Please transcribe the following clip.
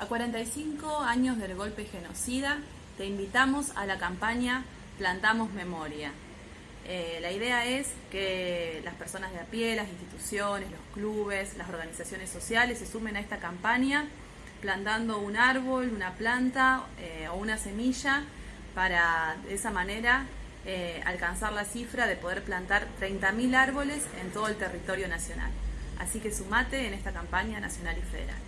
A 45 años del golpe genocida, te invitamos a la campaña Plantamos Memoria. Eh, la idea es que las personas de a pie, las instituciones, los clubes, las organizaciones sociales se sumen a esta campaña plantando un árbol, una planta eh, o una semilla para de esa manera eh, alcanzar la cifra de poder plantar 30.000 árboles en todo el territorio nacional. Así que sumate en esta campaña nacional y federal.